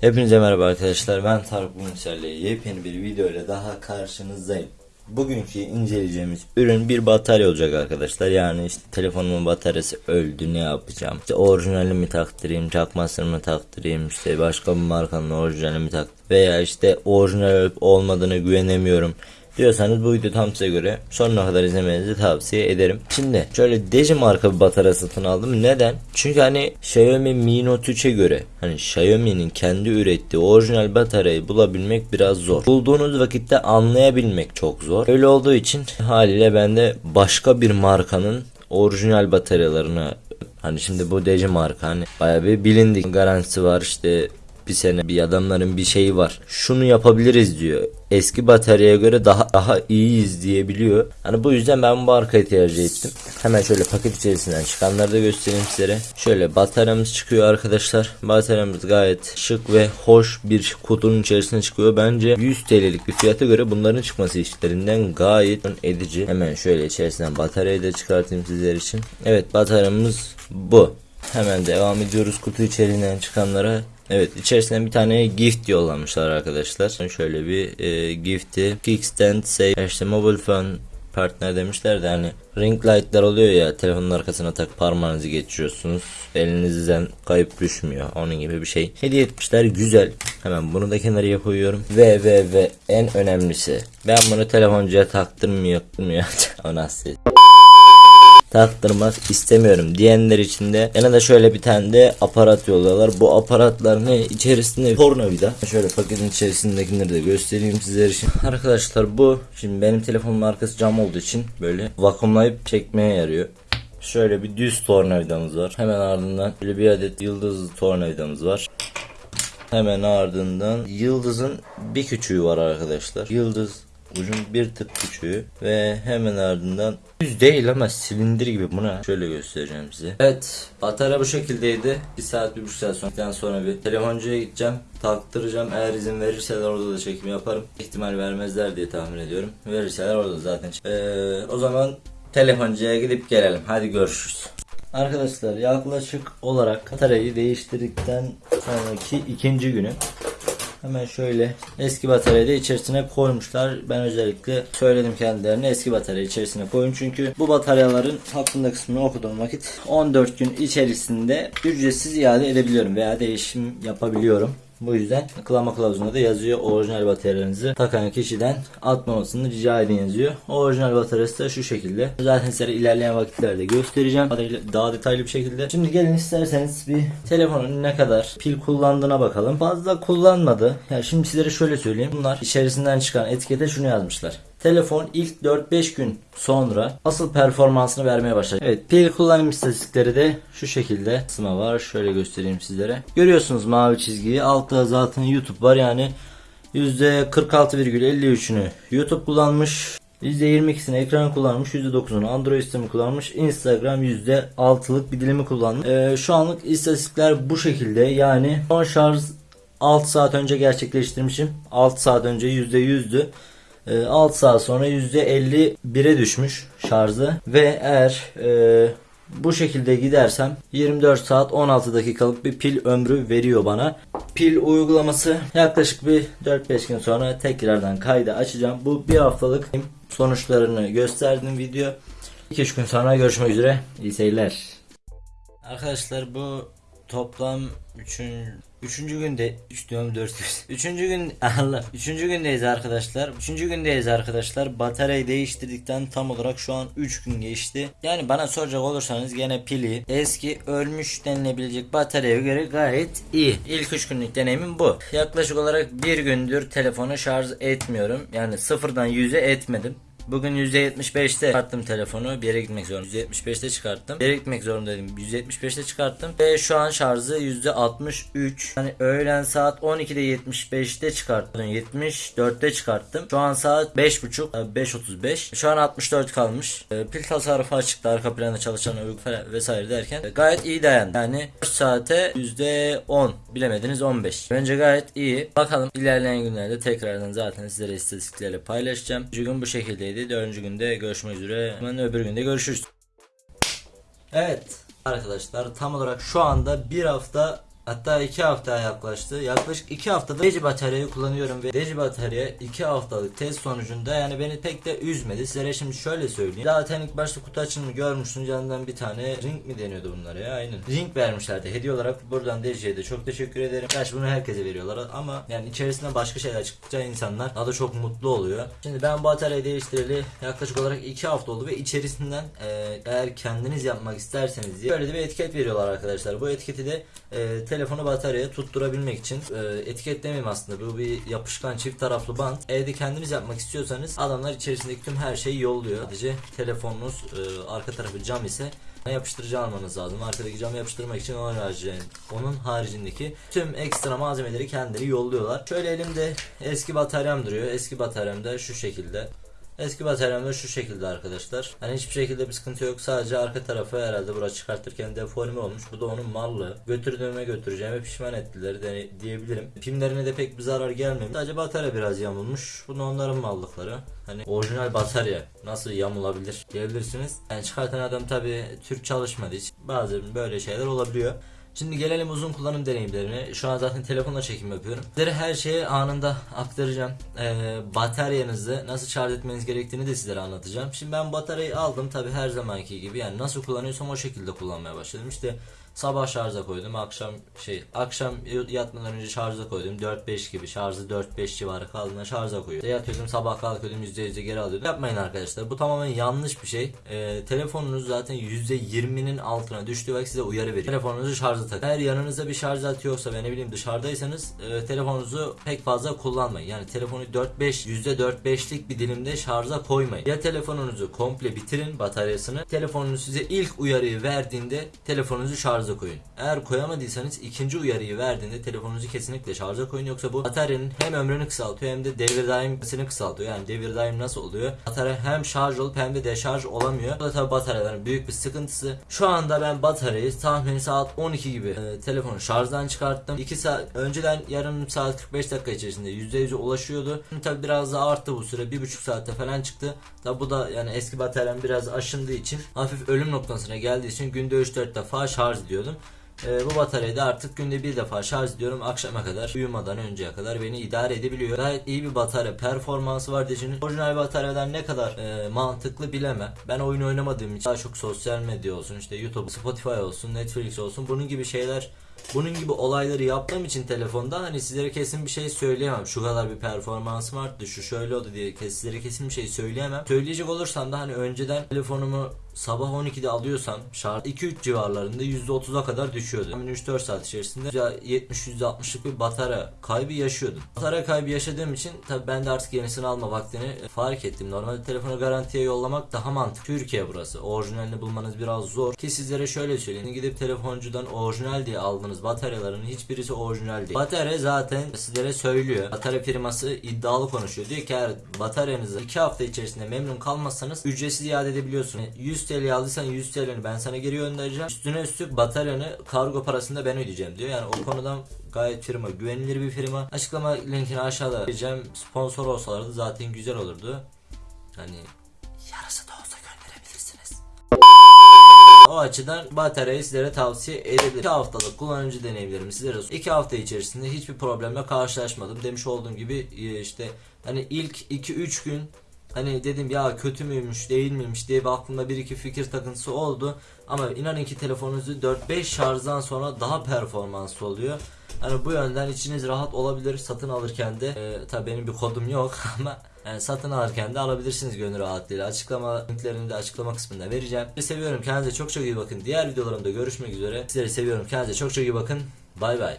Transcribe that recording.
Hepinize merhaba arkadaşlar. Ben Tarık Bunser'le yepyeni bir video ile daha karşınızdayım. Bugünkü inceleyeceğimiz ürün bir batarya olacak arkadaşlar. Yani işte telefonumun bataryası öldü ne yapacağım? İşte orijinali mi taktırayım, çakmasını mı taktırayım, işte başka bir markanın orijinali mi taktırayım veya işte orijinal olup olmadığını güvenemiyorum diyorsanız bu video tam size göre sonuna kadar izlemenizi tavsiye ederim. Şimdi şöyle Deji marka bir batarya satın aldım. Neden? Çünkü hani Xiaomi Mi Note 3'e göre hani Xiaomi'nin kendi ürettiği orijinal bataryayı bulabilmek biraz zor. Bulduğunuz vakitte anlayabilmek çok zor. Öyle olduğu için haliyle ben de başka bir markanın orijinal bataryalarını Hani şimdi bu Deji marka hani bayağı bir bilindik garantisi var işte bir sene bir adamların bir şeyi var. Şunu yapabiliriz diyor. Eski bataryaya göre daha daha iyiyiz diyebiliyor. Hani bu yüzden ben bu markayı tercih ettim. Hemen şöyle paket içerisinden çıkanları da göstereyim sizlere. Şöyle bataryamız çıkıyor arkadaşlar. Bataryamız gayet şık ve hoş bir kutunun içerisine çıkıyor. Bence 100 TL'lik bir fiyata göre bunların çıkması işlerinden gayet edici. Hemen şöyle içerisinden bataryayı da çıkartayım sizler için. Evet bataryamız bu. Hemen devam ediyoruz kutu içeriğinden çıkanlara. Evet içerisinden bir tane gift yollamışlar arkadaşlar. Şöyle bir e, gifti. Kickstand say işte mobile phone partner demişler de hani ring light'lar oluyor ya telefonun arkasına tak parmağınızı geçiriyorsunuz. Elinizden kayıp düşmüyor. Onun gibi bir şey. Hediye etmişler güzel. Hemen bunu da kenarıya koyuyorum. Ve ve ve en önemlisi ben bunu telefoncuya taktırmıyorum ya. o nasıl? Taktırmak istemiyorum diyenler için de yanında şöyle bir tane de aparat yolluyorlar. Bu aparatların içerisinde tornavida. Şöyle paketin içerisindekileri de göstereyim sizler için. Arkadaşlar bu şimdi benim telefonum arkası cam olduğu için böyle vakumlayıp çekmeye yarıyor. Şöyle bir düz tornavidamız var. Hemen ardından böyle bir adet yıldız tornavidamız var. Hemen ardından yıldızın bir küçüğü var arkadaşlar. Yıldız ucun bir tık küçüğü ve hemen ardından düz değil ama silindir gibi buna şöyle göstereceğim size. Evet batarya bu şekildeydi. Bir saat bir buçuk saat sonra, sonra bir telefoncuya gideceğim taktıracağım eğer izin verirseler orada da çekim yaparım. İhtimal vermezler diye tahmin ediyorum. Verirseler orada zaten. Ee, o zaman telefoncuya gidip gelelim. Hadi görüşürüz. Arkadaşlar yaklaşık olarak bataryayı değiştirdikten sonraki ikinci günü Hemen şöyle eski bataryayı da içerisine koymuşlar. Ben özellikle söyledim kendilerine eski bataryayı içerisine koyun. Çünkü bu bataryaların hakkında kısmını okuduğum vakit 14 gün içerisinde ücretsiz iade edebiliyorum veya değişim yapabiliyorum. Bu yüzden klama kılavuzunda da yazıyor orijinal bataryalarınızı takan kişiden atmamasını rica edin yazıyor. Orijinal bataryası da şu şekilde. Zaten size ilerleyen vakitlerde göstereceğim. Daha detaylı bir şekilde. Şimdi gelin isterseniz bir telefonun ne kadar pil kullandığına bakalım. Fazla kullanmadı. Yani şimdi sizlere şöyle söyleyeyim. Bunlar içerisinden çıkan etikete şunu yazmışlar. Telefon ilk 4-5 gün sonra asıl performansını vermeye başladı. Evet pil kullanım istatistikleri de şu şekilde kısma var. Şöyle göstereyim sizlere. Görüyorsunuz mavi çizgiyi. Altta zaten YouTube var yani %46,53'ünü YouTube kullanmış. %22'sini ekran kullanmış, %9'unu Android sistemi kullanmış, Instagram %6'lık bir dilimi kullanmış. Ee, şu anlık istatistikler bu şekilde yani son şarj 6 saat önce gerçekleştirmişim. 6 saat önce %100'dü. 6 ee, saat sonra %51'e düşmüş şarjı ve eğer e, bu şekilde gidersem 24 saat 16 dakikalık bir pil ömrü veriyor bana. Pil uygulaması yaklaşık bir 4-5 gün sonra tekrardan kaydı açacağım. Bu bir haftalık sonuçlarını gösterdim video. 2-3 gün sonra görüşmek üzere. İyi seyirler. Arkadaşlar bu toplam 3. Üçüncü günde 3 diyorum 4 Üçüncü gün Allah. Üçüncü gündeyiz arkadaşlar. Üçüncü gündeyiz arkadaşlar. Bataryayı değiştirdikten tam olarak şu an 3 gün geçti. Yani bana soracak olursanız gene pili eski ölmüş denilebilecek bataryaya göre gayet iyi. İlk 3 günlük deneyimim bu. Yaklaşık olarak bir gündür telefonu şarj etmiyorum. Yani sıfırdan 100'e etmedim. Bugün %75'te çıkarttım telefonu. Bir yere gitmek zorunda. %75'te çıkarttım. Bir yere gitmek zorundaydım. %75'te çıkarttım. Ve şu an şarjı %63. Hani öğlen saat 12'de 75'te çıkarttım. 74'te çıkarttım. Şu an saat 5.30 5.35. Şu an 64 kalmış. E, pil tasarrufu açıkta arka planda çalışan övgü vesaire derken e, gayet iyi dayandı. Yani 4 saate %10 bilemediniz 15. Bence gayet iyi. Bakalım ilerleyen günlerde tekrardan zaten sizlere istatistiklerle paylaşacağım. Bugün bu şekildeydi günündeydi. Dördüncü günde görüşmek üzere. Hemen öbür günde görüşürüz. Evet arkadaşlar tam olarak şu anda bir hafta Hatta 2 hafta yaklaştı. Yaklaşık 2 haftada Deji bataryayı kullanıyorum ve Deji batarya 2 haftalık test sonucunda yani beni pek de üzmedi. Sizlere şimdi şöyle söyleyeyim. Zaten ilk başta kutu açılımı görmüştünüz. Yanından bir tane ring mi deniyordu bunlara ya aynen. Ring vermişlerdi hediye olarak. Buradan Deji'ye de çok teşekkür ederim. Gerçi bunu herkese veriyorlar ama yani içerisinden başka şeyler çıktıkça insanlar daha da çok mutlu oluyor. Şimdi ben bataryayı değiştireli yaklaşık olarak 2 hafta oldu ve içerisinden e, eğer kendiniz yapmak isterseniz diye böyle de bir etiket veriyorlar arkadaşlar. Bu etiketi de e, telefonu bataryaya tutturabilmek için e, etiket demeyeyim aslında bu bir yapışkan çift taraflı bant. Evde kendiniz yapmak istiyorsanız adamlar içerisindeki tüm her şeyi yolluyor. Sadece telefonunuz e, arka tarafı cam ise yapıştırıcı almanız lazım. Arkadaki camı yapıştırmak için onun haricinde, onun haricindeki tüm ekstra malzemeleri kendileri yolluyorlar. Şöyle elimde eski bataryam duruyor. Eski bataryam da şu şekilde. Eski bataryam da şu şekilde arkadaşlar. Hani hiçbir şekilde bir sıkıntı yok. Sadece arka tarafı herhalde burası çıkartırken deforme olmuş. Bu da onun mallığı. Götürdüğüme götüreceğime pişman ettiler de, diyebilirim. Pimlerine de pek bir zarar gelmemiş. Sadece batarya biraz yamulmuş. Bu da onların mallıkları. Hani orijinal batarya nasıl yamulabilir diyebilirsiniz. Yani çıkartan adam tabi Türk çalışmadığı için bazen böyle şeyler olabiliyor. Şimdi gelelim uzun kullanım deneyimlerine. Şu an zaten telefonla çekim yapıyorum. Sizlere her şeyi anında aktaracağım. Ee, bataryanızı nasıl şarj etmeniz gerektiğini de sizlere anlatacağım. Şimdi ben bataryayı aldım tabi her zamanki gibi. Yani nasıl kullanıyorsam o şekilde kullanmaya başladım. İşte sabah şarja koydum. Akşam şey akşam yatmadan önce şarja koydum. 4-5 gibi şarjı 4-5 civarı kaldığında şarja koyuyordum. Yatıyordum sabah kalkıyordum %100'e geri alıyordum. Yapmayın arkadaşlar. Bu tamamen yanlış bir şey. Ee, telefonunuz zaten %20'nin altına düştüğü vakit size uyarı veriyor. Telefonunuzu şarja takın. Eğer yanınızda bir şarj aleti yoksa ve ne bileyim dışarıdaysanız e, telefonunuzu pek fazla kullanmayın. Yani telefonu 4-5 %4-5'lik bir dilimde şarja koymayın. Ya telefonunuzu komple bitirin bataryasını. Telefonunuz size ilk uyarıyı verdiğinde telefonunuzu şarja koyun. Eğer koyamadıysanız ikinci uyarıyı verdiğinde telefonunuzu kesinlikle şarja koyun. Yoksa bu bataryanın hem ömrünü kısaltıyor hem de devir daimini kısaltıyor. Yani devir daim nasıl oluyor? Batarya hem şarj olup hem de deşarj olamıyor. Bu da tabi bataryaların büyük bir sıkıntısı. Şu anda ben bataryayı tahmini saat 12 gibi e, telefonu şarjdan çıkarttım. 2 saat önceden yarım saat 45 dakika içerisinde %100'e ulaşıyordu. Şimdi tabi biraz daha arttı bu süre. 1,5 saatte falan çıktı. Tabi bu da yani eski bataryam biraz aşındığı için hafif ölüm noktasına geldiği için günde 3-4 defa şarj ediyordum. Ee, bu bataryayı da artık günde bir defa şarj ediyorum akşama kadar uyumadan önceye kadar beni idare edebiliyor. Gayet iyi bir batarya performansı var diyeceğiniz. Orijinal bataryadan ne kadar e, mantıklı bilemem. Ben oyun oynamadığım için daha çok sosyal medya olsun işte YouTube, Spotify olsun, Netflix olsun bunun gibi şeyler bunun gibi olayları yaptığım için telefonda hani sizlere kesin bir şey söyleyemem. Şu kadar bir performansım arttı, şu şöyle oldu diye sizlere kesin bir şey söyleyemem. Söyleyecek olursam da hani önceden telefonumu sabah 12'de alıyorsam şarj 2-3 civarlarında %30'a kadar düşüyordu. Yani 3-4 saat içerisinde %70-%60'lık bir batarya kaybı yaşıyordum. Batarya kaybı yaşadığım için tabi ben de artık yenisini alma vaktini fark ettim. Normalde telefonu garantiye yollamak daha mantıklı. Türkiye burası. Orijinalini bulmanız biraz zor. Ki sizlere şöyle söyleyeyim. Gidip telefoncudan orijinal diye aldığınız bataryaların hiçbirisi orijinal değil. Batarya zaten sizlere söylüyor. Batarya firması iddialı konuşuyor. Diyor ki eğer bataryanızı 2 hafta içerisinde memnun kalmazsanız ücretsiz iade edebiliyorsun. 100 TL aldıysan 100 TL'ni ben sana geri göndereceğim. Üstüne üstlük bataryanı kargo parasını da ben ödeyeceğim diyor. Yani o konudan gayet firma güvenilir bir firma. Açıklama linkini aşağıda vereceğim. Sponsor olsalardı zaten güzel olurdu. Hani yarısı da olsa gönderebilirsiniz. O açıdan bataryayı sizlere tavsiye edebilirim. 2 haftalık kullanıcı deneyimlerimi sizlere 2 hafta içerisinde hiçbir problemle karşılaşmadım. Demiş olduğum gibi e, işte hani ilk 2-3 gün hani dedim ya kötü müymüş değil miymiş diye bir aklımda bir iki fikir takıntısı oldu. Ama inanın ki telefonunuzu 4-5 şarjdan sonra daha performanslı oluyor. Hani bu yönden içiniz rahat olabilir satın alırken de e, tabii benim bir kodum yok ama yani satın alırken de alabilirsiniz gönül rahatlığıyla. Açıklama linklerini de açıklama kısmında vereceğim. Sizi seviyorum. Kendinize çok çok iyi bakın. Diğer videolarımda görüşmek üzere. Sizleri seviyorum. Kendinize çok çok iyi bakın. Bay bay.